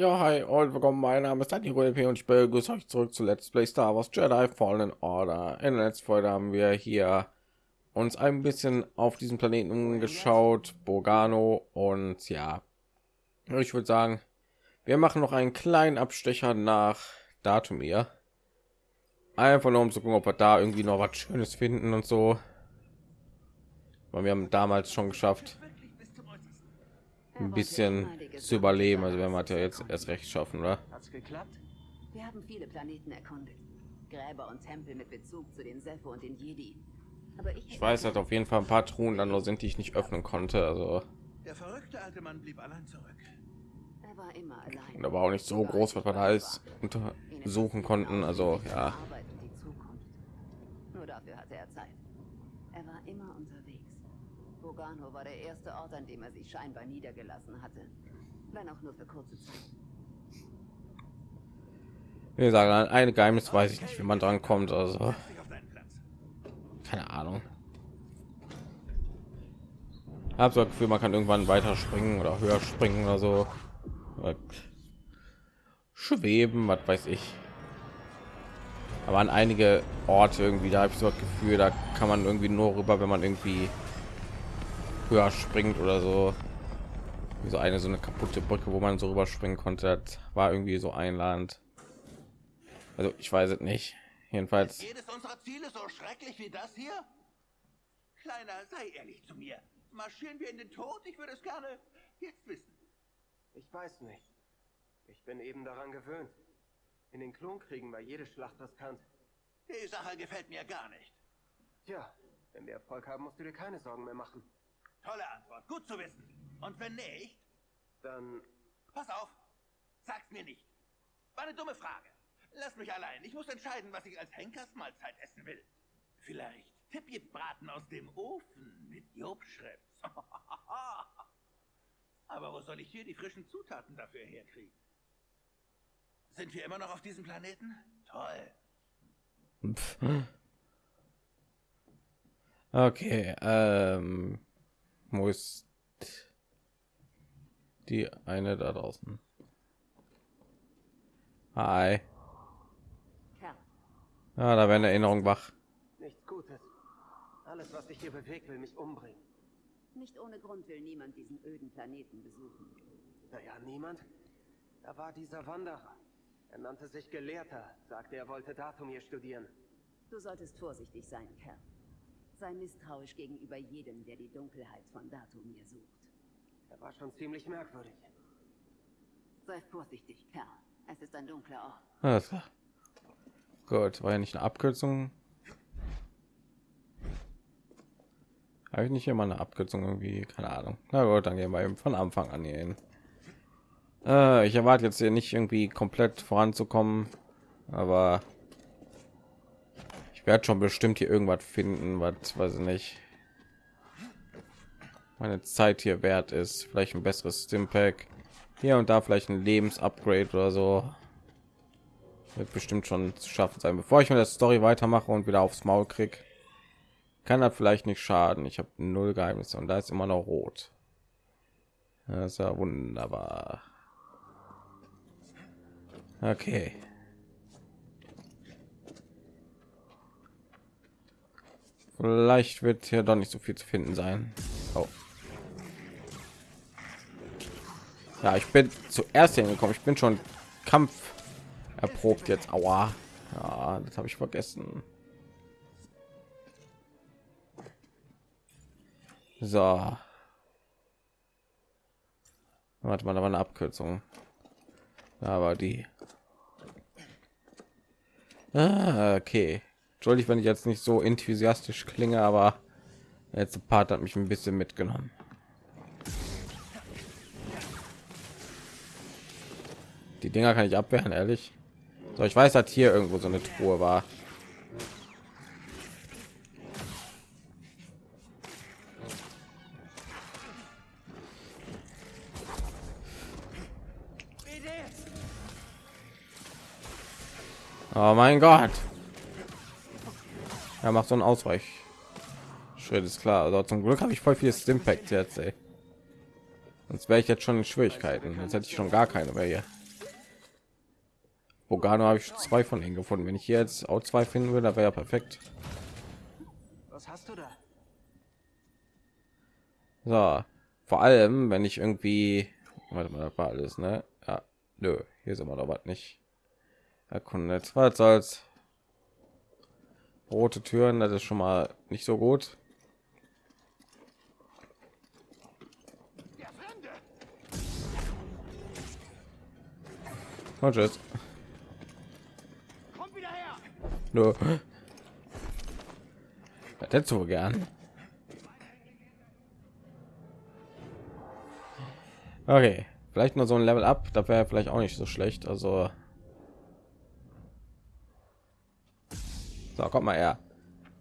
Ja, hi und willkommen. Mein Name ist Daniel LP und ich begrüße euch zurück zu Let's Play Star Wars Jedi Fallen Order. In der letzten Folge haben wir hier uns ein bisschen auf diesen Planeten geschaut, Bogano und ja, ich würde sagen, wir machen noch einen kleinen Abstecher nach Datumir. Einfach nur um zu gucken, ob wir da irgendwie noch was Schönes finden und so. Weil wir haben damals schon geschafft, ein bisschen zu überleben. Also wenn wir ja jetzt erst recht schaffen, oder? Hat's geklappt? Wir haben viele Planeten erkundet. Gräber und Tempel mit Bezug zu den Sepho und den Jedi. Aber ich, Ich weiß, dass auf jeden Fall ein paar Truhen dann nur sind, die ich nicht öffnen konnte. Also Der verrückte alte Mann blieb allein zurück. Er war immer allein. und da war auch nicht so groß, was wir da alles untersuchen konnten. Also ja, Arbeit und die Zukunft. Nur dafür hatte er Zeit. Er war immer unterwegs. Bogano war der erste Ort, an dem er sich scheinbar niedergelassen hatte. Wenn auch nur für kurze Zeit. wie gesagt, ein Geheimnis weiß ich nicht, wie man dran kommt. Also keine Ahnung. Habe so Gefühl, man kann irgendwann weiter springen oder höher springen oder so. Schweben, was weiß ich. Aber an einige Orte irgendwie, da habe ich so das Gefühl, da kann man irgendwie nur rüber, wenn man irgendwie höher springt oder so. Wie so eine so eine kaputte Brücke, wo man so rüberspringen konnte, das war irgendwie so einladend. Also ich weiß es nicht. Jedenfalls Jedes unserer Ziele so schrecklich wie das hier? Kleiner, sei ehrlich zu mir. Marschieren wir in den Tod? Ich würde es gerne jetzt wissen. Ich weiß nicht. Ich bin eben daran gewöhnt. In den Klonkriegen war jede Schlacht riskant. Die Sache gefällt mir gar nicht. Tja, wenn wir Erfolg haben, musst du dir keine Sorgen mehr machen. Tolle Antwort, gut zu wissen. Und wenn nicht, Dann, pass auf, sag's mir nicht. War eine dumme Frage. Lass mich allein. Ich muss entscheiden, was ich als Henkersmahlzeit essen will. Vielleicht Tippjebraten aus dem Ofen mit Jobschrift. Aber wo soll ich hier die frischen Zutaten dafür herkriegen? Sind wir immer noch auf diesem Planeten? Toll. Pff. Okay, ähm, wo ist die eine da draußen? Hi. Kerl, Ja, da werden Erinnerungen wach. nichts Gutes. Alles, was dich hier bewegt, will mich umbringen. nicht ohne Grund will niemand diesen öden Planeten besuchen. Naja, niemand? Da war dieser Wanderer. Er nannte sich Gelehrter, sagte, er wollte Datumir studieren. Du solltest vorsichtig sein, Kerl. Sei misstrauisch gegenüber jedem, der die Dunkelheit von Datumir sucht. Er war schon ziemlich merkwürdig. Sei vorsichtig, Kerl. Es ist ein dunkler Ort. Alles klar. Gut, war ja nicht eine Abkürzung. Habe ich nicht immer eine Abkürzung irgendwie? Keine Ahnung. Na gut, dann gehen wir eben von Anfang an hier hin. Äh, ich erwarte jetzt hier nicht irgendwie komplett voranzukommen, aber werde schon bestimmt hier irgendwas finden, was weiß ich nicht. Meine Zeit hier wert ist, vielleicht ein besseres Stimpack, hier und da vielleicht ein Lebensupgrade oder so. Wird bestimmt schon zu schaffen sein. Bevor ich mit der story weitermache und wieder aufs maul krieg kann das vielleicht nicht schaden. Ich habe null geheimnisse und da ist immer noch rot. Das ist ja wunderbar. Okay vielleicht wird hier doch nicht so viel zu finden sein. Oh. ja ich bin zuerst hingekommen. Ich bin schon kampf erprobt jetzt. Aua. Ja das habe ich vergessen. So. Mal da war eine abkürzung. Aber die. Ah, okay entschuldigt wenn ich jetzt nicht so enthusiastisch klinge aber der letzte part hat mich ein bisschen mitgenommen die dinger kann ich abwehren ehrlich so, ich weiß, dass hier irgendwo so eine Truhe war. Oh mein Gott. Er macht so einen Ausweich. Schritt ist klar. Also zum Glück habe ich voll viel Stimpact jetzt. Ey. Sonst wäre ich jetzt schon in Schwierigkeiten. Jetzt hätte ich schon gar keine mehr hier. Bogano habe ich zwei von ihnen gefunden. Wenn ich hier jetzt auch zwei finden würde, wäre ja perfekt. Was hast du da? So, vor allem, wenn ich irgendwie, warte mal, das war alles, ne? Ja, nö, hier ist immer noch was nicht. Erkunde, was soll's. Rote Türen, das ist schon mal nicht so gut. Und tschüss. Kommt wieder her! Nö. Was hättest du gern? Okay, vielleicht nur so ein Level up, da wäre vielleicht auch nicht so schlecht. Also, so kommt mal her.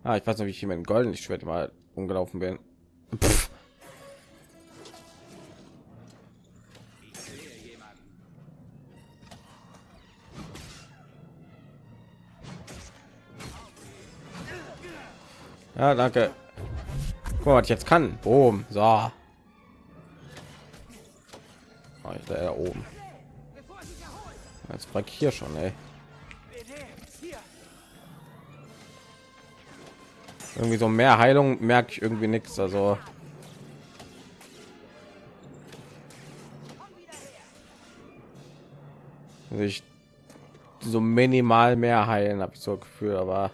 Ah, ich weiß nicht, wie ich hier mit dem goldenen Schwert mal umgelaufen bin. Pff. Ja, danke. Guck mal, was ich jetzt kann. Boom. So. Oh, ich da oben. Jetzt frag ich hier schon, ey. Irgendwie so mehr Heilung merke ich irgendwie nichts. Also ich so minimal mehr heilen habe ich so Gefühl, aber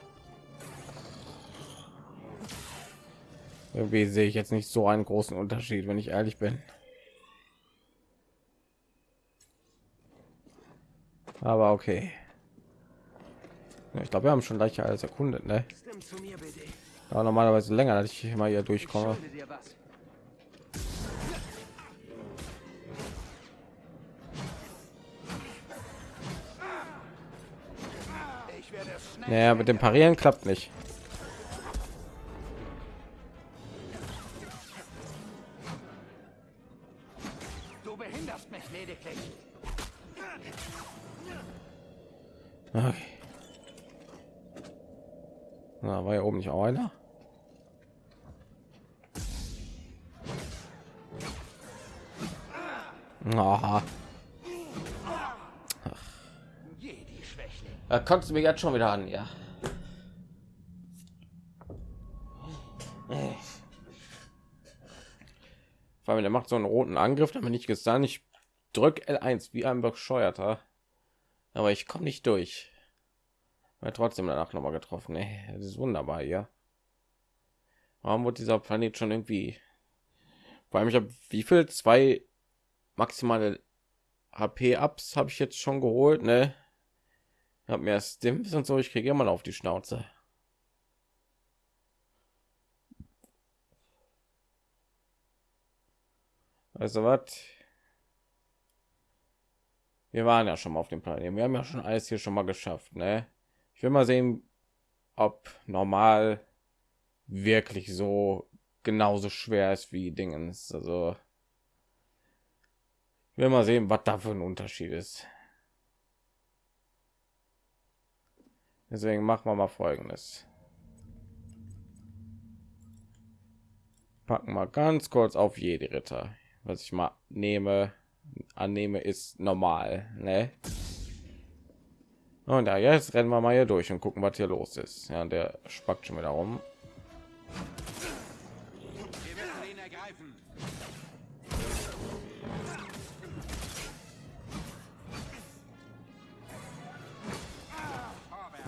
irgendwie sehe ich jetzt nicht so einen großen Unterschied, wenn ich ehrlich bin. Aber okay. Ich glaube, wir haben schon gleich alles erkundet, ne? Ja, normalerweise länger, dass ich immer hier durchkomme. Naja, mit dem Parieren klappt nicht. Kommst du mir jetzt schon wieder an, ja. Allem, der macht so einen roten Angriff, damit ich gesagt, ich drück L1 wie ein bescheuerter, aber ich komme nicht durch. Weil trotzdem danach noch mal getroffen. Ey, das ist wunderbar, ja. Warum wird dieser Planet schon irgendwie? Vor allem, ich habe wie viel zwei maximale HP Ups habe ich jetzt schon geholt, ne? Hab mir Stimps und so, ich kriege immer auf die Schnauze. Also was? Wir waren ja schon mal auf dem Planeten. Wir haben ja schon alles hier schon mal geschafft, ne? Ich will mal sehen, ob normal wirklich so genauso schwer ist wie Dingens. Also ich will mal sehen, was da für ein Unterschied ist. Deswegen machen wir mal Folgendes. Packen mal ganz kurz auf jede Ritter. Was ich mal nehme, annehme, ist normal. Ne? Und ja, jetzt rennen wir mal hier durch und gucken, was hier los ist. Ja, der spackt schon wieder rum.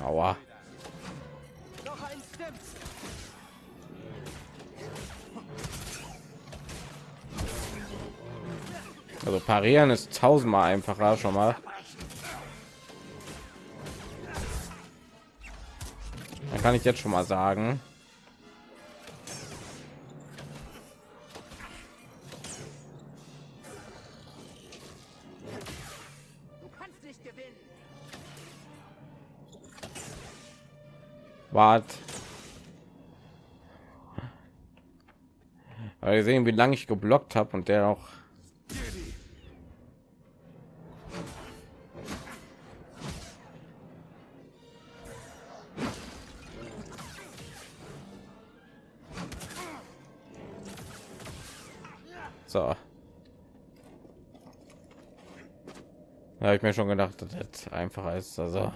Aua. Also parieren ist tausendmal einfacher schon mal. Dann kann ich jetzt schon mal sagen. Wart. Aber sehen, wie lange ich geblockt habe und der auch. So. Ja, ich mir schon gedacht, dass das einfacher ist. Also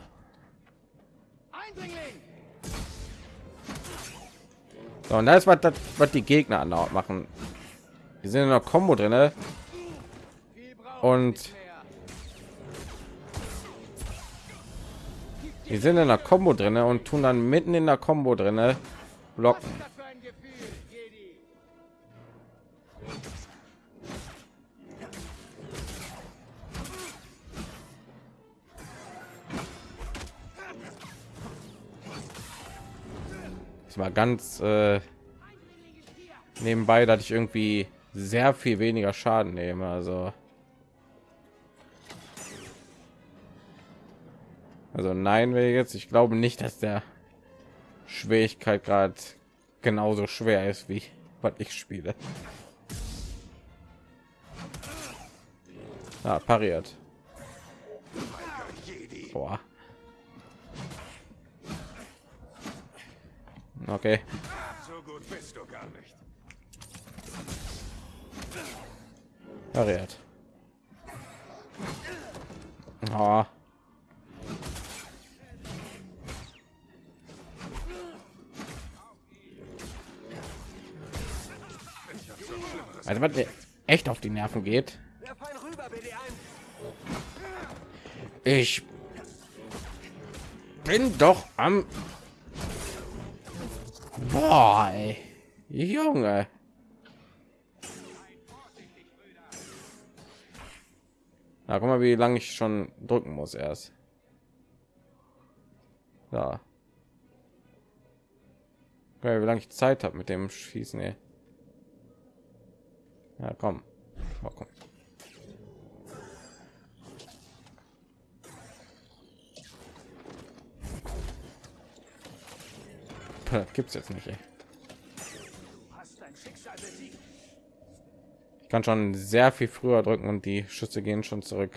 so, und da ist was, was die Gegner machen. Die sind in der Combo drinne und die sind in der Combo drinne und tun dann mitten in der Combo drinne blocken. War ganz äh, nebenbei, dass ich irgendwie sehr viel weniger Schaden nehme. Also Also nein, wäre jetzt. Ich glaube nicht, dass der Schwierigkeit gerade genauso schwer ist wie was ich spiele. Ah, pariert. Boah. Okay. So gut bist du gar nicht. Pariert. Oh. Also was mir echt auf die Nerven geht. Ich bin doch am Boah, ey. Junge. Na, guck mal, wie lange ich schon drücken muss erst. Ja. Wie lange ich Zeit habe mit dem Schießen, ey. Ja, komm. Mal gucken. Gibt's jetzt nicht. Ey. Ich kann schon sehr viel früher drücken und die Schüsse gehen schon zurück.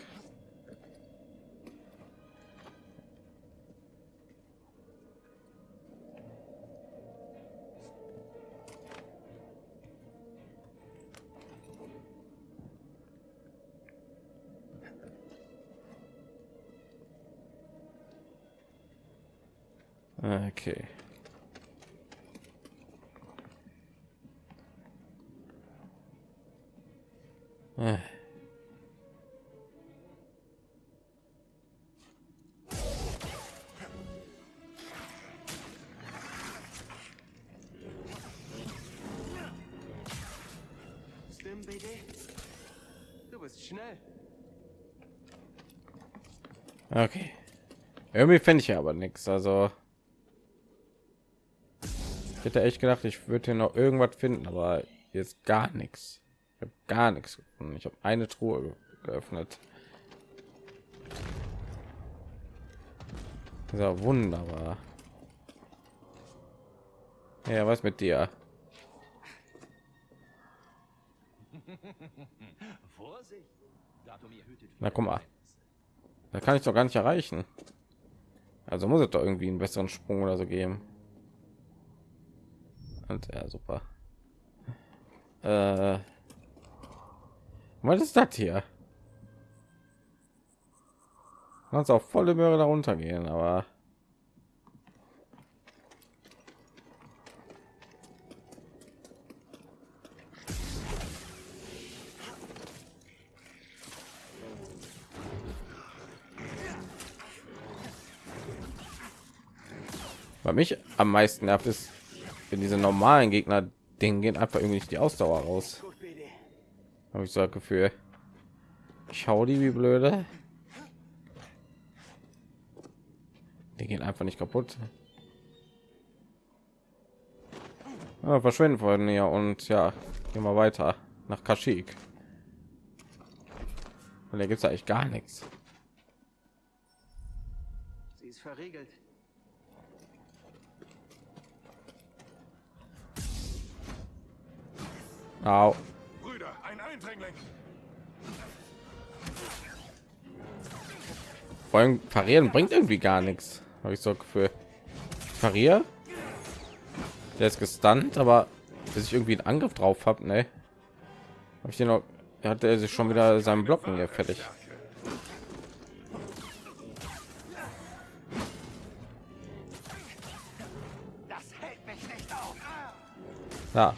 Okay. Okay. Irgendwie finde ich aber nichts. Also ich hätte echt gedacht, ich würde hier noch irgendwas finden, aber jetzt gar nichts. Ich habe gar nichts gefunden. Ich habe eine Truhe geöffnet. So wunderbar. Ja, was mit dir? Na guck mal. Da kann ich doch gar nicht erreichen. Also muss es doch irgendwie einen besseren Sprung oder so geben. Und ja, super. Äh, was ist das hier? Kannst auch volle Möhre darunter gehen, aber Bei mich am meisten nervt ist, wenn diese normalen Gegner den gehen einfach irgendwie nicht die Ausdauer raus. Habe ich so das Gefühl. Ich hau die wie blöde. Die gehen einfach nicht kaputt. Ja, verschwinden von hier und ja, gehen wir weiter nach Kaschik. Und da gibt es eigentlich gar nichts. Sie ist verriegelt. Au. Brüder, ein Eindringling. Vor allem parieren bringt irgendwie gar nichts. Habe ich so für parier. Der ist gestunt, aber bis ich irgendwie einen Angriff drauf habe, ne? Habe ich den noch hat er sich schon wieder seinen Blocken hier fertig. Ja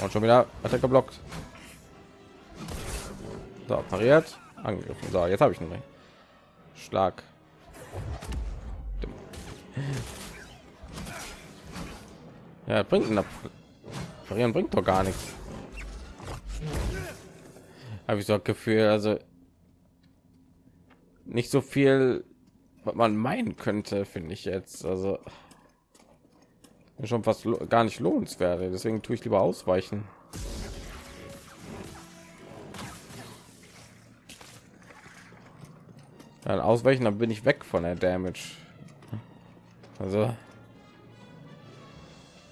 und schon wieder hat er geblockt. So, pariert, angegriffen. So, jetzt habe ich einen. Schlag. Ja, bringt ein Parieren bringt doch gar nichts. Habe ich so ein Gefühl, also nicht so viel, was man meinen könnte, finde ich jetzt. Also schon fast gar nicht lohnenswert. Deswegen tue ich lieber ausweichen. Dann ausweichen, dann bin ich weg von der Damage. Also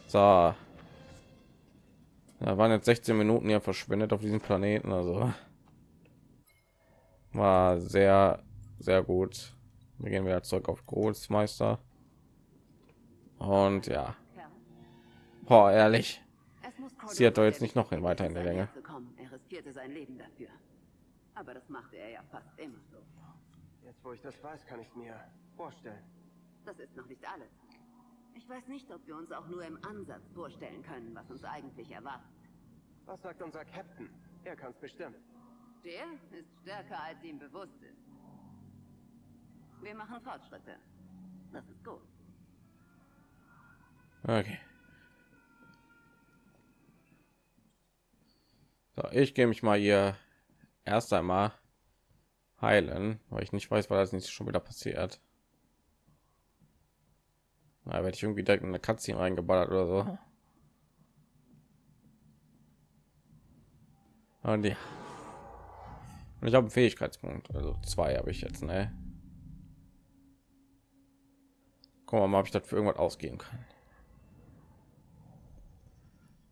so. Da waren jetzt 16 Minuten ja verschwendet auf diesem Planeten, also war sehr, sehr gut. Wir gehen wieder zurück auf Großmeister. Und ja. Boah, ehrlich. Sie hat doch jetzt nicht noch in weiter in der Länge. Er riskierte sein Leben dafür. Aber das machte er ja fast immer so. Jetzt, wo ich das weiß, kann ich mir vorstellen. Das ist noch nicht alles. Ich weiß nicht, ob wir uns auch nur im Ansatz vorstellen können, was uns eigentlich erwartet. Was sagt unser Captain? Er kann es bestimmen. Der ist stärker, als ihm bewusst ist. Wir machen Fortschritte. Das ist gut. Okay. So, ich gehe mich mal hier erst einmal heilen, weil ich nicht weiß, was das nicht schon wieder passiert. Da werde ich irgendwie direkt in eine Katze reingeballert oder so. Und ja. Und ich habe einen Fähigkeitspunkt, also zwei habe ich jetzt, ne? Guck mal, ob ich das für irgendwas ausgehen kann.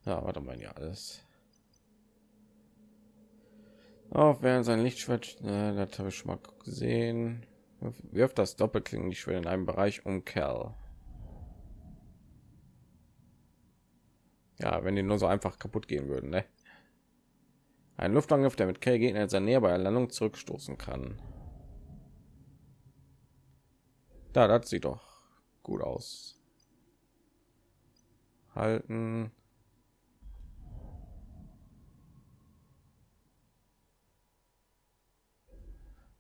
Ja, warte mal, ja alles. Auch während sein Lichtschwert, äh, das habe ich schon mal gesehen. Wirft das Doppelklingen die Schwert in einem Bereich um Kerl. Ja, wenn die nur so einfach kaputt gehen würden, ne? Ein Luftangriff, der mit Kerl Gegner in seiner Nähe bei der Landung zurückstoßen kann. Da, das sieht doch gut aus. Halten.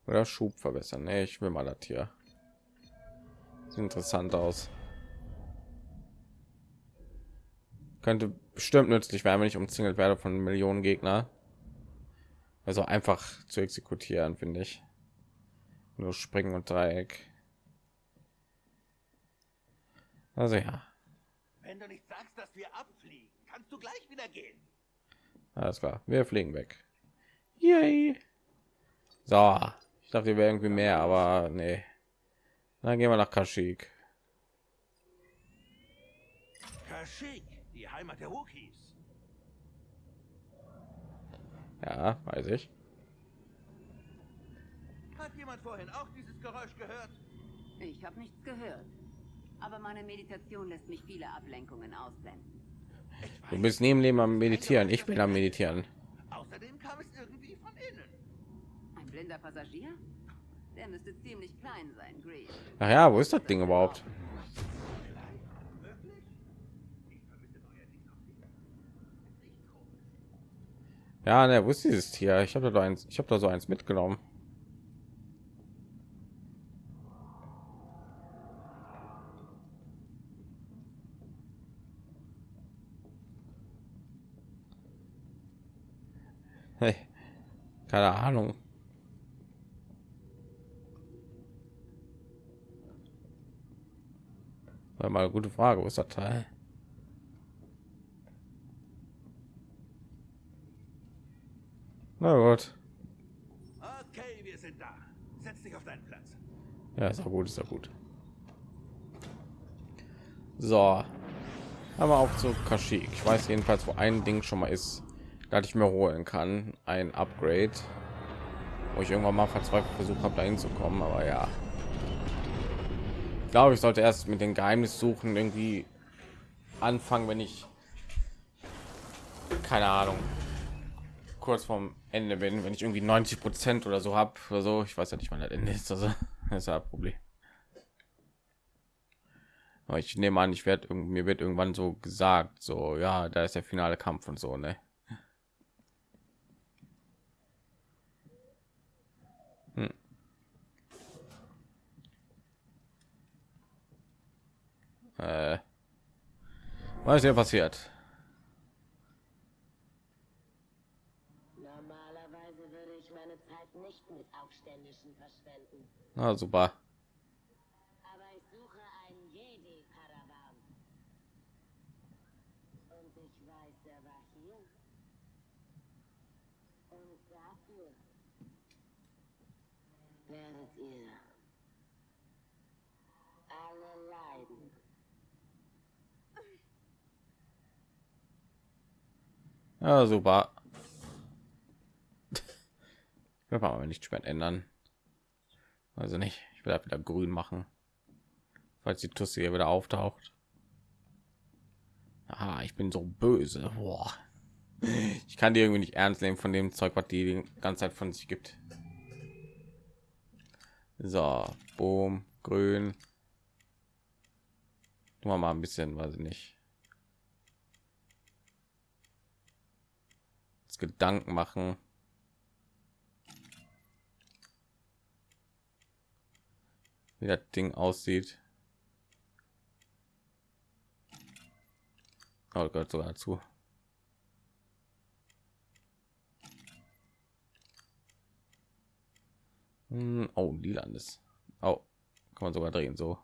Oder Schub verbessern. Nee, ich will mal das hier. Sieht interessant aus. Könnte bestimmt nützlich werden, wenn ich umzingelt werde von Millionen Gegner. Also einfach zu exekutieren, finde ich. Nur springen und Dreieck. Also ja. Wenn du nicht sagst, dass wir abfliegen, kannst du gleich wieder gehen. Alles klar, wir fliegen weg. Yay. So, ich dachte, wir wäre irgendwie mehr, aber nee. Dann gehen wir nach Kashyyyk. Kashyyyk, die Heimat der Wookiees. Ja, weiß ich. Hat jemand vorhin auch dieses Geräusch gehört? Ich habe nichts gehört. Aber meine Meditation lässt mich viele Ablenkungen ausblenden. Du bist neben Leben am Meditieren. Ich bin am Meditieren. Außerdem kam es irgendwie von innen. Blinder Passagier? Der müsste ziemlich klein sein, Green. Ach ja, wo ist das Ding überhaupt? Ja, ne, wo ist dieses Tier? Ich habe da eins, ich habe da so eins mitgenommen. Hey, keine Ahnung. Mal eine gute Frage, wo ist das Teil? Na gut. Okay, wir sind da. Setz dich auf deinen Platz. Ja, ist auch gut, ist auch gut. So. Aber auch zu Kashyyyk. Ich weiß jedenfalls, wo ein Ding schon mal ist, da ich mir holen kann. Ein Upgrade. Wo ich irgendwann mal verzweifelt versucht habe, da hinzukommen. Aber ja. Glaube, ich sollte erst mit den Geheimnis suchen irgendwie anfangen, wenn ich keine Ahnung kurz vorm Ende bin, wenn ich irgendwie 90 Prozent oder so habe oder so. Ich weiß ja nicht, wann das Ende ist. Also das ist ein Problem. Aber ich nehme an, ich werde mir wird irgendwann so gesagt, so ja, da ist der finale Kampf und so, ne? Äh, was ist hier passiert? Normalerweise würde ich meine Zeit nicht mit Aufständischen verschwenden. Na super. Aber ich suche einen Jedi-Padawan. Und ich weiß, er war hier. Und dafür werdet ihr alle leiden. Ja, super. Ich will aber nicht spät ändern. Also nicht. Ich will halt wieder grün machen. Falls die Tusse hier wieder auftaucht. Ah, ich bin so böse. Boah. Ich kann die irgendwie nicht ernst nehmen von dem Zeug, was die die ganze Zeit von sich gibt. So, boom, grün. Wir mal ein bisschen, weiß ich nicht. Gedanken machen. Wie das Ding aussieht. Oh Gott, sogar dazu. Hm, Oh, lilanes. Oh, kann man sogar drehen so.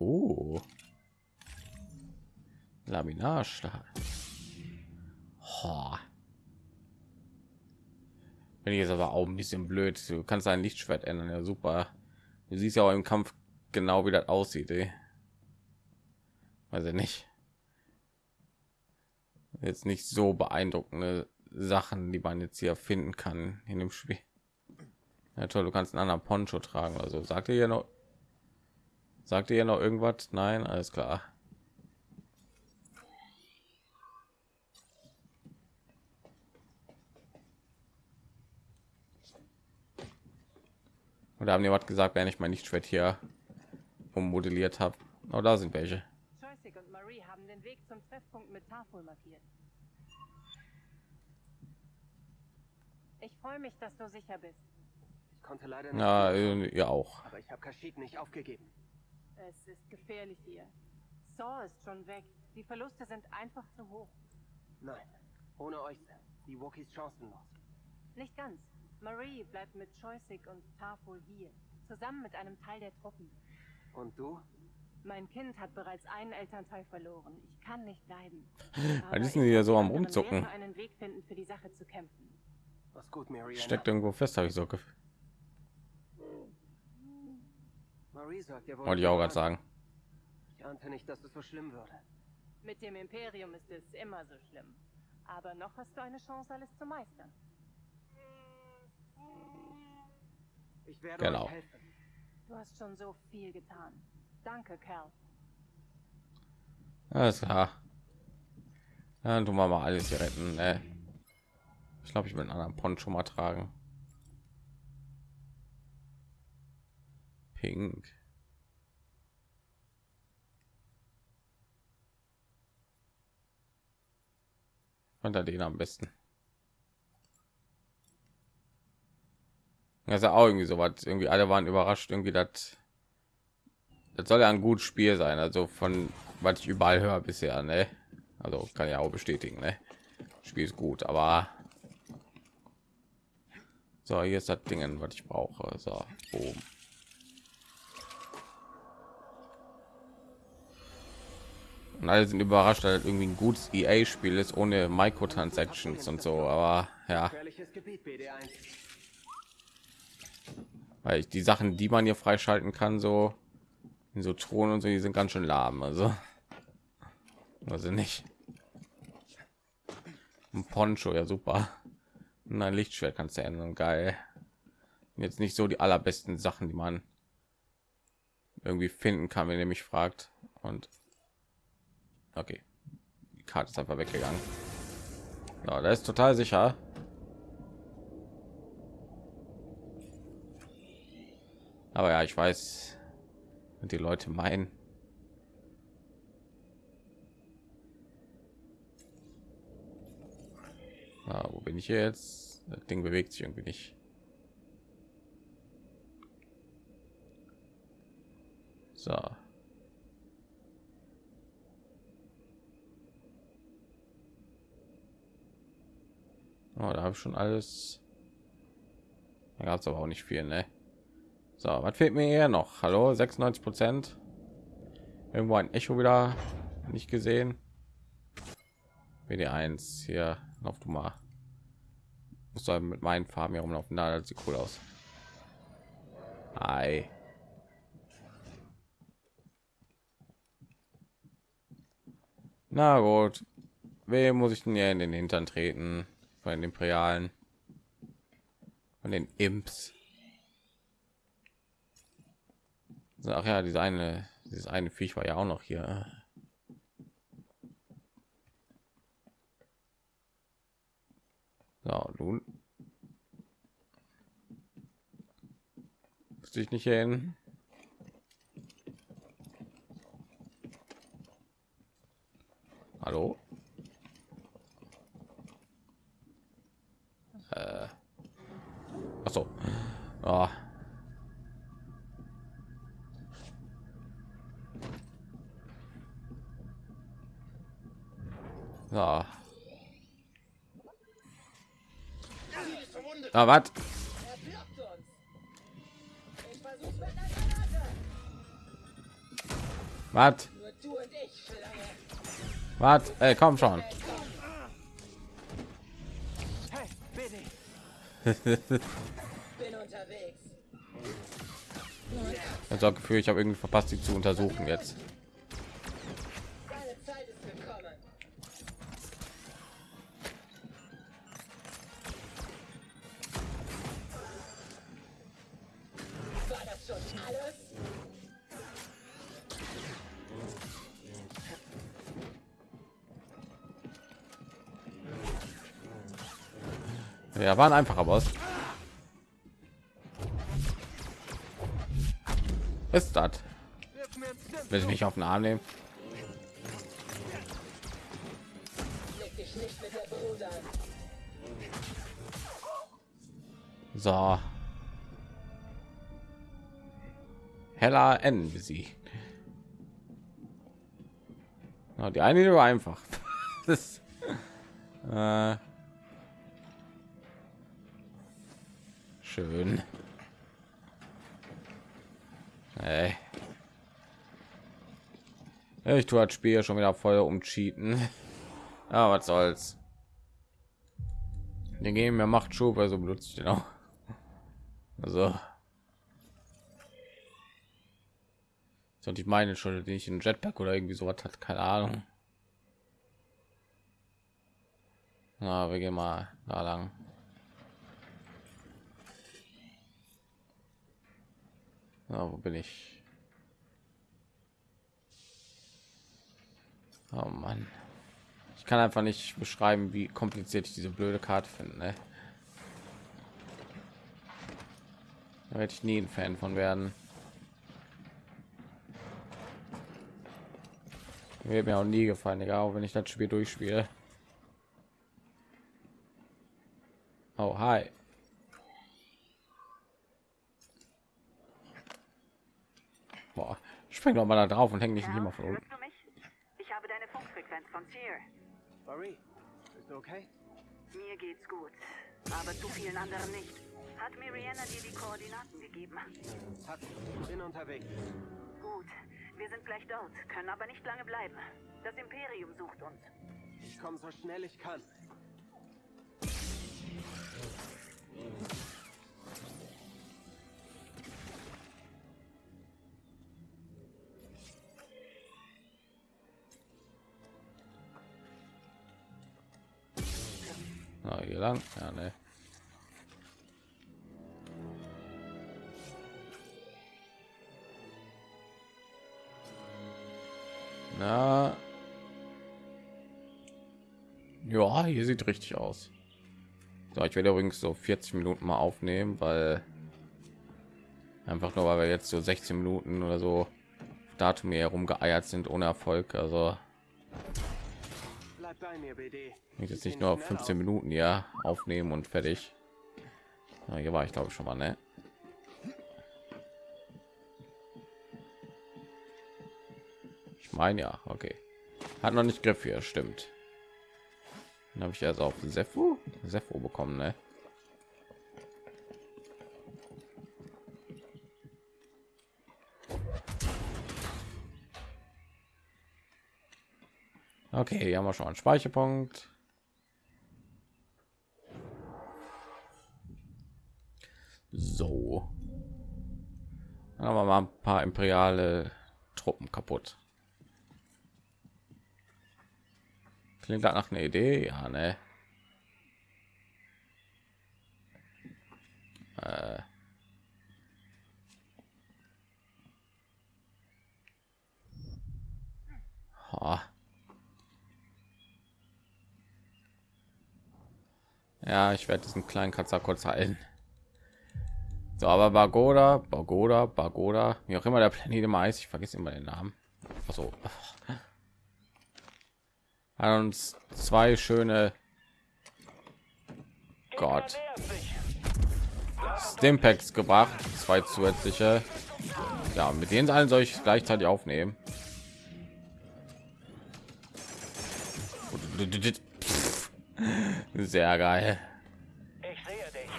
Oh. Laminarstahl. Wenn ich jetzt aber auch ein bisschen blöd. Du kannst ein Lichtschwert ändern, ja super. Du siehst ja auch im Kampf genau, wie das aussieht. Ey. Weiß ich nicht. Jetzt nicht so beeindruckende Sachen, die man jetzt hier finden kann in dem Spiel. Ja toll, du kannst einen anderen Poncho tragen. Also sagt ihr ja noch, sagt ihr ja noch irgendwas? Nein, alles klar. Und haben die was gesagt, wenn ich mein Lichtschwert hier ummodelliert habe. Oh, da sind welche. Und Marie haben den Weg zum Treffpunkt mit Tafel markiert. Ich freue mich, dass du sicher bist. Ich konnte leider nicht. Ja, äh, ihr auch. Aber ich habe Kashyyyk nicht aufgegeben. Es ist gefährlich hier. Saw ist schon weg. Die Verluste sind einfach zu hoch. Nein, ohne euch sind die Wookiees chancenlos. Nicht ganz. Marie bleibt mit Joystick und Tafel hier. Zusammen mit einem Teil der Truppen. Und du? Mein Kind hat bereits einen Elternteil verloren. Ich kann nicht bleiben. Was ist denn hier so am Rumzucken? einen Weg finden, für die Sache zu kämpfen. Was gut, Mariana. Steckt irgendwo fest, habe ich so gefühlt. Marie sagt, ihr Wollte ich auch gerade sagen. Ich ahnte nicht, dass es so schlimm würde. Mit dem Imperium ist es immer so schlimm. Aber noch hast du eine Chance, alles zu meistern. Ich werde Genau. euch helfen. Du hast schon so viel getan. Danke, Cal. Alles klar. Dann tun wir mal alles hier retten. Äh, ich glaube, ich will einen anderen Poncho mal tragen. Pink. Und da den am besten. Das ist ja auch irgendwie so was. Irgendwie alle waren überrascht, irgendwie das. Das soll ja ein gutes Spiel sein. Also von was ich überall höre bisher, ne? Also kann ich auch bestätigen, ne? Spiel ist gut, aber so hier ist das Ding, was ich brauche. So, boom. Und alle sind überrascht, dass das irgendwie ein gutes EA-Spiel ist ohne Microtransactions und so. Aber ja, Gefährliches Gebiet, BD1. Weil ich die Sachen, die man hier freischalten kann, so in so Thronen und so, die sind ganz schön lahm. Also, also nicht. Ein Poncho, ja super. Und ein Lichtschwert kannst du ändern, geil. Jetzt nicht so die allerbesten Sachen, die man irgendwie finden kann, wenn ihr mich fragt. Und okay, die Karte ist einfach weggegangen. Ja, da ist total sicher. Aber ja, ich weiß, Und die Leute meinen. Ah, wo bin ich jetzt? Das Ding bewegt sich irgendwie nicht. So. Oh, da habe ich schon alles. Da gab es aber auch nicht viel, ne? So, was fehlt mir hier noch? Hallo, 96 Prozent. Irgendwo ein Echo wieder nicht gesehen. WD1 hier, lauf du mal. Muss soll mit meinen Farben hier rumlaufen. Da das sieht cool aus. Hi. Na gut. Wem muss ich denn hier in den Hintern treten? Von den Imperialen. Von den Imps. So, Ach ja, diese eine, dieses eine Viech war ja auch noch hier. So, nun. Muss ich nicht hin. Hallo? Äh. Ach so. Ah. Ja. Ah, was? Was? Was? Ey, komm schon. Ich habe das Gefühl, ich habe irgendwie verpasst, sie zu untersuchen jetzt. Ja, waren einfacher Boss. Ist das? Will ich mich auf den Arm nehmen? So. Heller N besiegt. Ja, die eine war einfach. das, äh, schön. Ey. Ich tue das Spiel schon wieder voll um Cheaten. Ja, was soll's. Den geben mir macht Schub, also benutze ich den auch. Also. So, die meine schon, die nicht ein Jetpack oder irgendwie sowas hat, keine Ahnung. Na, wir gehen mal da lang. Na, wo bin ich? Oh Mann. Ich kann einfach nicht beschreiben, wie kompliziert ich diese blöde Karte finde. Ne? Da werde ich nie ein Fan von werden. Mir mir auch nie gefallen, egal wenn ich das Spiel durchspiele. Oh, hi. Boah, spring doch mal da drauf und häng nicht immer von unten. Ich habe deine Funkfrequenz von. Marie, bist du okay? Mir geht's gut, aber zu vielen anderen nicht. Hat Miriana dir die Koordinaten gegeben? Hat, bin unterwegs. Gut, wir sind gleich dort, können aber nicht lange bleiben. Das Imperium sucht uns. Ich komme so schnell ich kann. Na, hier lang. Ja, ne. Na. Ja, hier sieht richtig aus. So, ich werde übrigens so 40 Minuten mal aufnehmen, weil einfach nur weil wir jetzt so 16 Minuten oder so Datum hier herumgeeiert sind ohne Erfolg. Also jetzt nicht nur schnell 15 Minuten ja aufnehmen und fertig. Ja, hier war ich glaube ich schon mal, ne? Ich meine ja, okay. Hat noch nicht Griff hier, stimmt. Dann habe ich also auf Sepho, Sepho bekommen, ne? Okay, hier haben wir schon einen Speicherpunkt. So. Dann haben wir mal ein paar imperiale Truppen kaputt. Klingt nach einer Idee, ja, ne? Äh. Ja, ich werde diesen kleinen Katzer kurz halten. So, aber Bagoda, Bagoda, Bagoda, wie auch immer der Planet immer heißt, ich vergesse immer den Namen. Also hat uns zwei schöne Gott Stimpacks gebracht, zwei zusätzliche. Ja, mit denen allen soll ich gleichzeitig aufnehmen. Sehr geil. Ich sehe dich.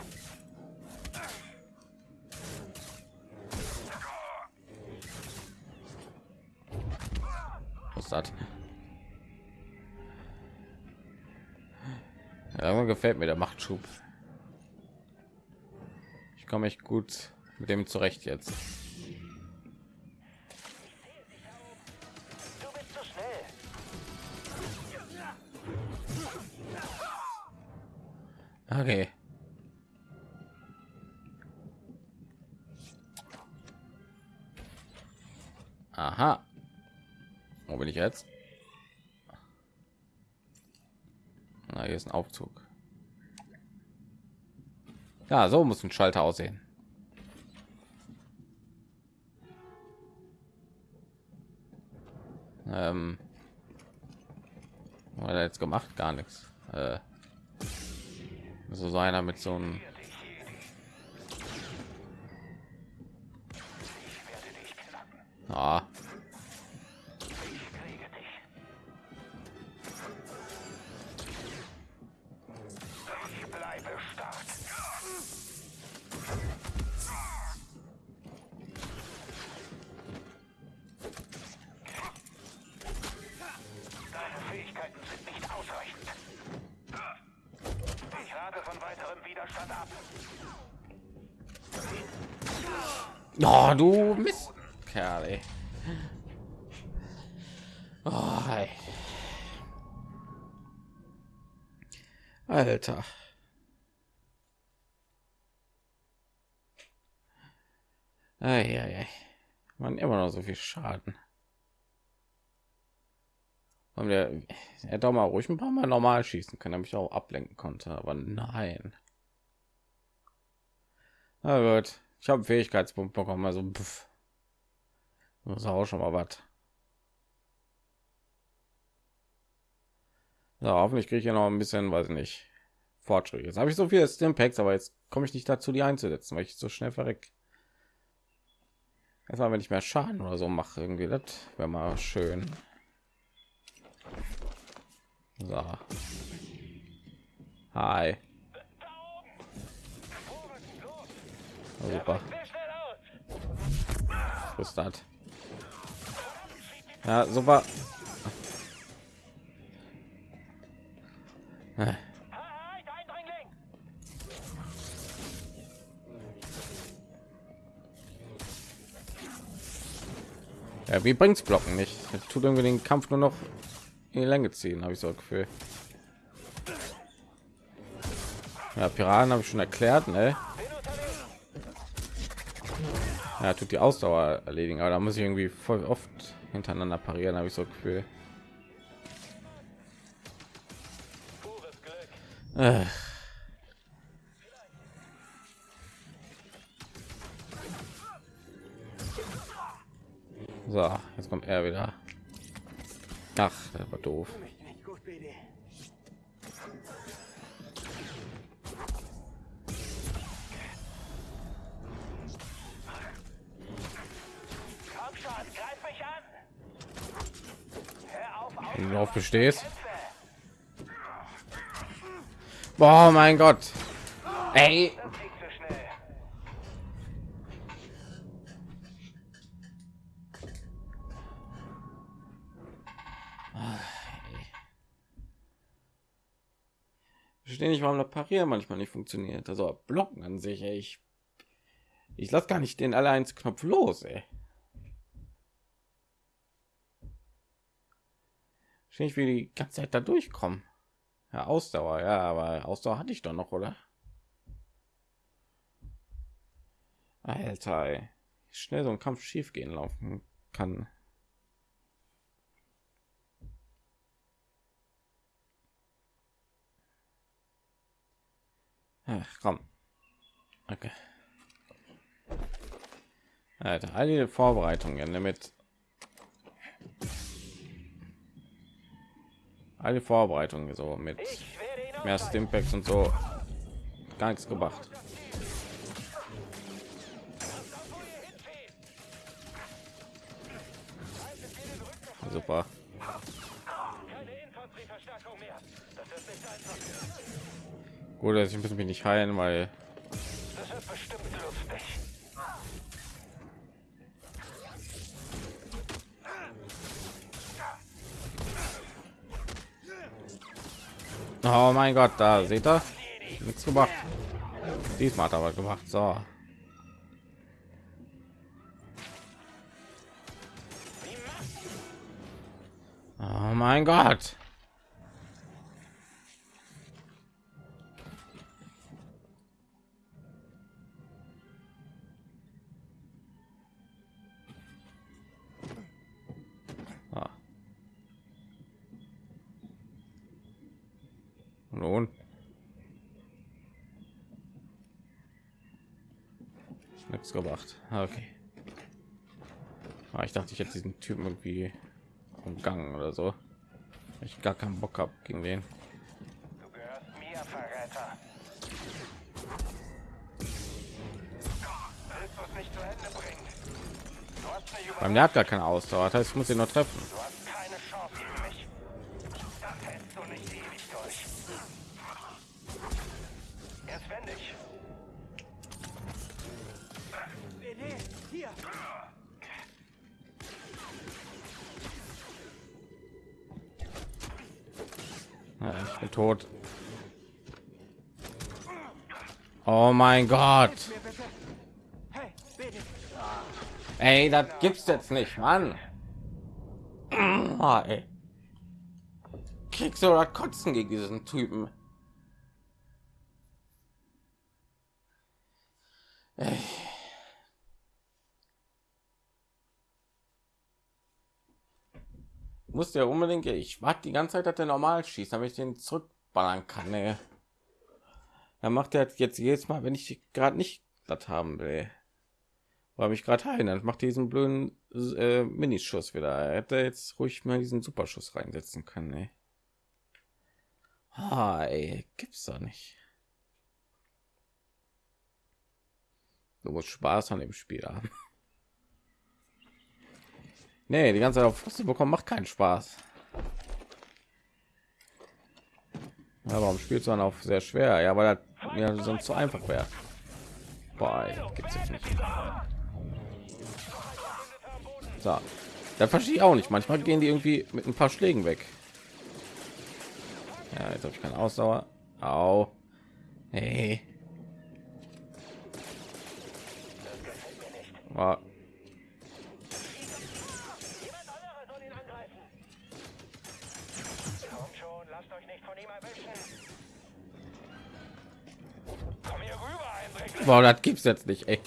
Was das? Ja, gefällt mir der Machtschub. Ich komme echt gut mit dem zurecht jetzt. Okay. Aha. Wo bin ich jetzt? Na, hier ist ein Aufzug. Ja, so muss ein Schalter aussehen. Ähm, was jetzt gemacht? Gar nichts. Äh, so so einer mit so einem ah. Alter. Eieiei. Man immer noch so viel Schaden. Und der, er hätte auch mal ruhig ein paar Mal normal schießen können, damit ich auch ablenken konnte, aber nein. Na gut, ich habe Fähigkeitspunkt bekommen, also pff. das auch schon mal was. So, hoffentlich kriege ich ja noch ein bisschen, weiß ich nicht, Fortschritt. Jetzt habe ich so viele Stimpacks, aber jetzt komme ich nicht dazu, die einzusetzen, weil ich so schnell verreck. Erstmal, wenn ich mehr Schaden oder so mache, irgendwie, das wäre mal schön. So. Hi. Oh, super. Was ist das? Ja, super. Ja, wie bringt's Blocken nicht? Das tut irgendwie den Kampf nur noch in die Länge ziehen, habe ich so ein Gefühl. Ja, Piraten habe ich schon erklärt, ne? Ja, tut die Ausdauer erledigen, aber da muss ich irgendwie voll oft hintereinander parieren, habe ich so ein Gefühl. Äh. Gut, BD. Komm schon, greif mich an! Hör auf, auf Wenn du drauf bestehst. Boah, mein Gott. Ey, das geht zu schnell. Ich verstehe Parieren manchmal nicht funktioniert. Also Blocken an sich, ey. ich ich lasse gar nicht den allein Knopf los, ey. Ich wie die ganze Zeit da durchkommen. Ja, Ausdauer, ja, aber Ausdauer hatte ich doch noch, oder? Alter, ey. Schnell so ein Kampf schief gehen laufen kann. Ach, komm. Okay. Alter, all die Vorbereitungen damit. Alle Vorbereitungen so mit mehr Stimpacks und so gar nichts gemacht. Super. Gut, dass ich muss mich nicht heilen, weil. Oh mein Gott, da seht ihr, nichts gemacht. Diesmal hat er aber gemacht. So. Oh mein Gott. Nichts gemacht. Ah, Okay. Ah, ich dachte, ich hätte diesen Typen irgendwie umgangen oder so. Ich gar keinen Bock habe gegen den. Du gehörst mir, Verräter. Es. Beim der hat gar keine Ausdauer. Das heißt, ich muss ihn nur treffen. Mein Gott. Ey, das gibt's jetzt nicht, Mann. Ah, ey. Kriegst du oder kotzen gegen diesen Typen? Ey. Muss der unbedingt. Ich warte die ganze Zeit, dass der normal schießt, damit ich den zurückballern kann. Ey. Dann macht er jetzt jedes Mal, wenn ich gerade nicht das haben will weil mich gerade heilen dann macht diesen blöden äh, minischuss wieder. Er hätte jetzt ruhig mal diesen superschuss reinsetzen können ey. Ah, ey, gibt's doch nicht. Du musst spaß an dem spiel haben. Nee die ganze zeit auf Fresse bekommen macht keinen spaß. Ja, warum spielst du dann auf sehr schwer? Ja weil das ja sonst zu einfach wäre gibt's jetzt nicht so. Da verstehe ich auch nicht. Manchmal gehen die irgendwie mit ein paar Schlägen weg. Ja, jetzt habe ich keine Ausdauer. Au. Hey. Oh. Lasst euch nicht von ihm erwischen. Wow, das gibt's jetzt nicht, ey.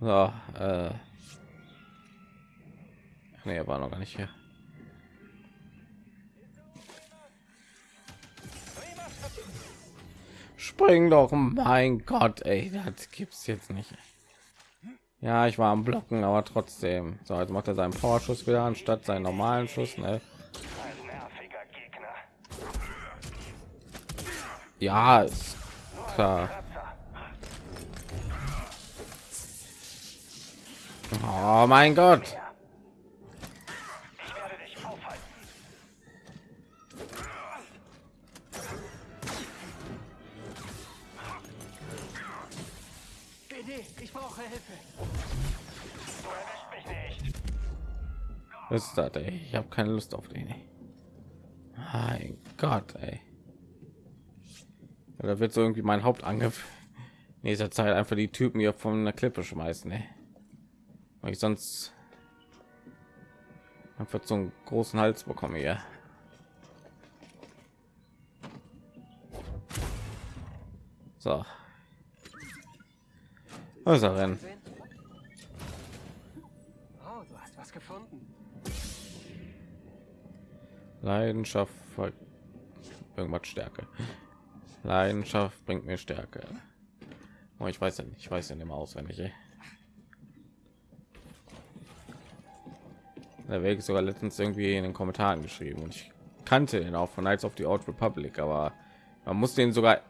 So, äh. Nee, war noch gar nicht hier. Spring doch, mein Gott, ey, das gibt's jetzt nicht. Ja, ich war am Blocken, aber trotzdem. So, jetzt macht er seinen Powerschuss wieder anstatt seinen normalen Schuss. Ne? Ja, ist klar. Oh mein Gott. Was ist das, ey? Ich habe keine Lust auf den. Mein Gott, ey. Da wird so irgendwie mein Hauptangriff in dieser Zeit einfach die Typen hier von der Klippe schmeißen, ey. Weil ich sonst einfach so einen großen Hals bekomme hier. So. Was ist er denn? Oh, du hast was gefunden. Leidenschaft irgendwas Stärke. Leidenschaft bringt mir Stärke. Oh, ich weiß ja nicht, ich weiß ja nicht mehr auswendig. Der Weg ist sogar letztens irgendwie in den Kommentaren geschrieben und ich kannte den auch von Knights of the Old Republic, aber man muss den sogar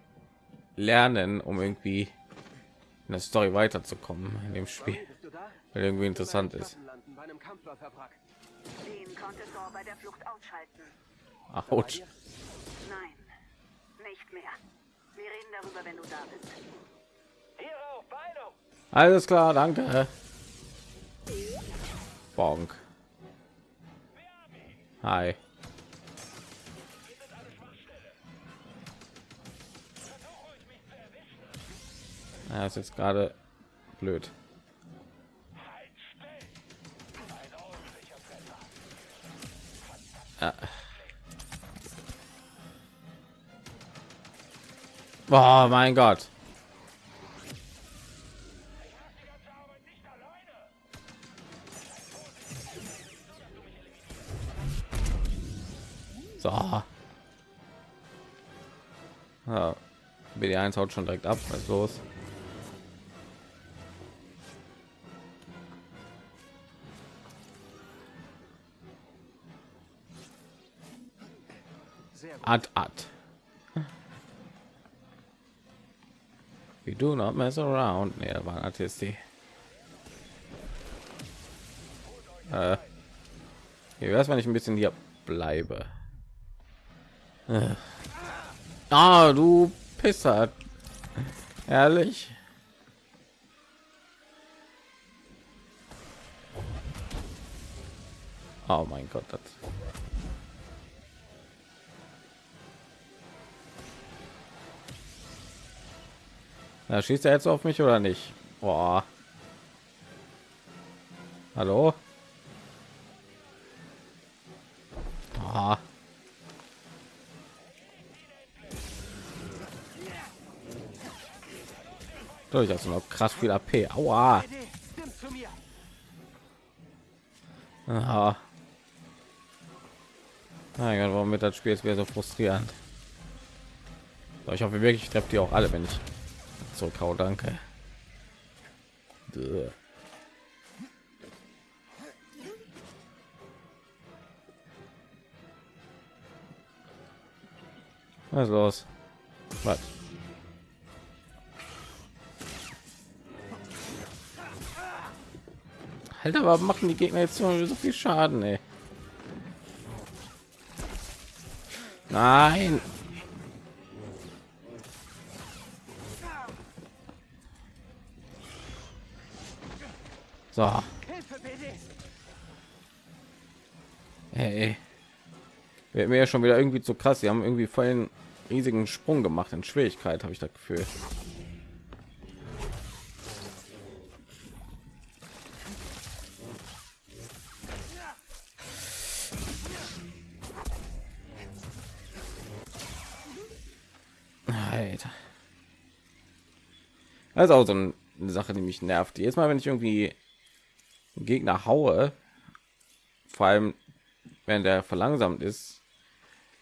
lernen, um irgendwie in der Story weiterzukommen in dem Spiel, weil irgendwie interessant ist. Den konnte Thor bei der Flucht ausschalten. Autsch. Nein, nicht mehr. Wir reden darüber, wenn du da bist. Alles klar, danke. Bonk. Hi. Ja, ist jetzt gerade blöd. Oh mein Gott. So. Ja. BD1 haut schon direkt ab. Was ist los? Ad ad. We do not mess around. Das war ein ATST. Äh. Wie wär's, wenn ich ein bisschen hier bleibe? Äh. Ah, du Pisser. Ehrlich? Oh mein Gott, das. Na, schießt er jetzt auf mich oder nicht? Boah. Hallo? Ah. Durch also noch krass viel AP. Aua. Aha. Mein warum wird das Spiel jetzt wieder so frustrierend? Ich hoffe wirklich, ich treffe die auch alle, wenn ich zurückhau. Danke. Duh. Was los? Was? Alter, aber machen die Gegner jetzt so viel Schaden, ey? Nein. So, hey. Wird mir ja schon wieder irgendwie zu krass. Sie haben irgendwie voll einen riesigen Sprung gemacht in Schwierigkeit, habe ich das Gefühl. Alter. Das ist auch so eine Sache, die mich nervt. Jetzt mal, wenn ich irgendwie Gegner haue, vor allem wenn der verlangsamt ist,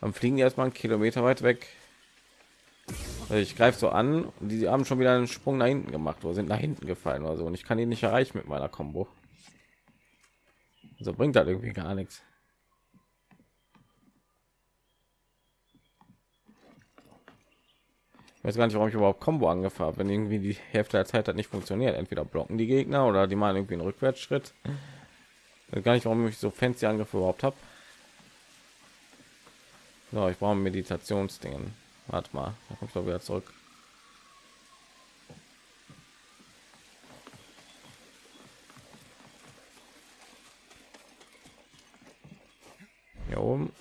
dann fliegen die erstmal einen Kilometer weit weg Also ich greife so an und die haben schon wieder einen Sprung nach hinten gemacht oder sind nach hinten gefallen oder so und ich kann ihn nicht erreichen mit meiner Combo. So bringt das irgendwie gar nichts. Ich weiß gar nicht, warum ich überhaupt Combo angefangen habe, wenn irgendwie die Hälfte der Zeit hat nicht funktioniert. Entweder blocken die Gegner oder die machen irgendwie einen Rückwärtsschritt. Ich weiß gar nicht, warum ich so fancy Angriffe überhaupt habe. So, ich brauche Meditationsdingen. Warte mal, da kommt doch wieder zurück. Hier oben.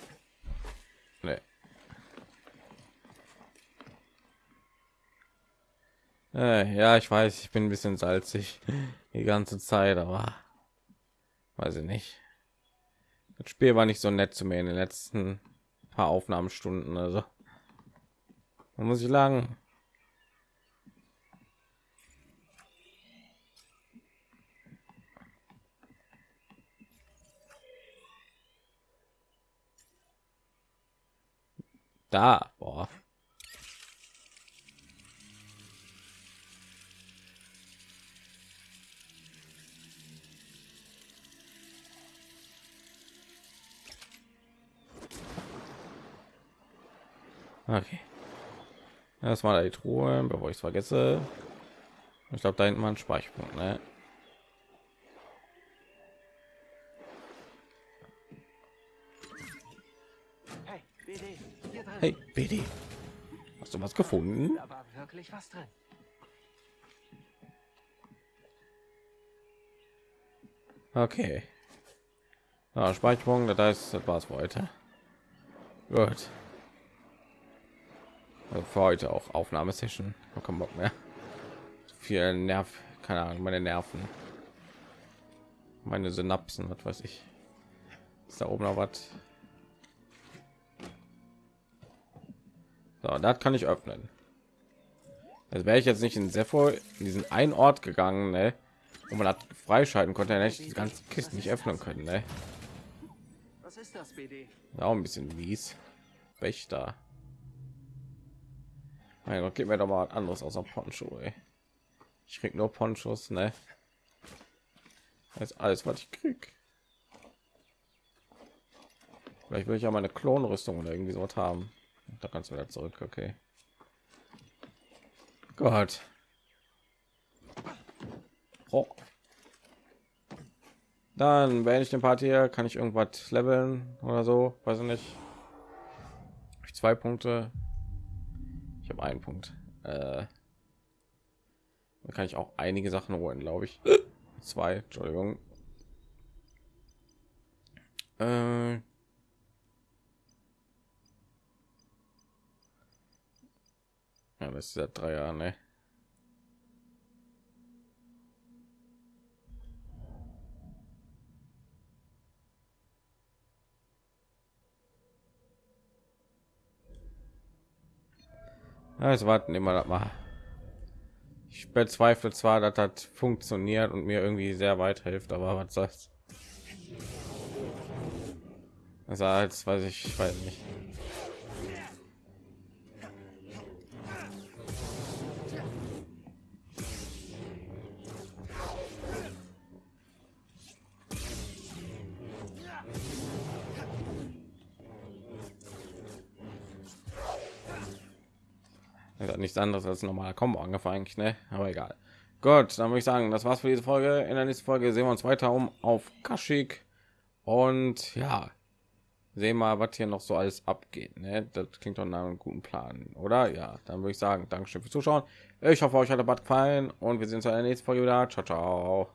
Äh, ja, ich weiß, ich bin ein bisschen salzig die ganze Zeit, aber weiß ich nicht. Das Spiel war nicht so nett zu mir in den letzten paar Aufnahmestunden, also da muss ich lang. Da, boah. Okay. Erstmal die Truhe, bevor ich es vergesse. Ich glaube, da hinten mal ein Speicherpunkt, ne? Hey, BD. Hey. Hast du was gefunden? Da war wirklich was drin. Okay. Ja, Speicherpunkt, das heißt, das war's für heute. Gut. Also für heute auch Aufnahmesession. Ich hab keinen Bock mehr. Viel Nerv, keine Ahnung, meine Nerven, meine Synapsen, was weiß ich. Ist da oben noch was? So, das kann ich öffnen. Also wäre ich jetzt nicht in Sepho in diesen einen Ort gegangen, ne, wo man hat freischalten konnte, hätte ich die ganze Kiste nicht öffnen können, ne. Was ist das, BD? Auch ein bisschen mies. Wächter. Mein Gott, gib mir doch mal anderes außer Poncho, ey. Ich krieg nur Ponchos, ne? Das ist alles, was ich krieg. Vielleicht will ich ja meine Klonrüstung oder irgendwie so was haben. Da kannst du wieder zurück, okay. Gott. Oh. Dann wenn ich den Part hier, kann ich irgendwas leveln oder so, weiß ich nicht. Zwei Punkte. Habe einen Punkt. Äh, kann ich auch einige Sachen holen, glaube ich. Zwei, Entschuldigung. Äh, ja, das ist ja drei Jahre, ne? Also warten immer das mal. Ich bezweifle zwar, dass das funktioniert und mir irgendwie sehr weit hilft, aber was soll's. Also als weiß ich, ich weiß nicht. Hat nichts anderes als normaler Combo angefangen, ne? Aber egal. Gut, dann würde ich sagen, das war's für diese Folge. In der nächsten Folge sehen wir uns weiter um auf Kaschik und ja, sehen mal, was hier noch so alles abgeht. Ne? Das klingt doch nach einem guten Plan, oder? Ja, dann würde ich sagen, Dankeschön fürs Zuschauen. Ich hoffe, euch hat der Bad gefallen und wir sehen uns in der nächsten Folge wieder. Ciao, ciao.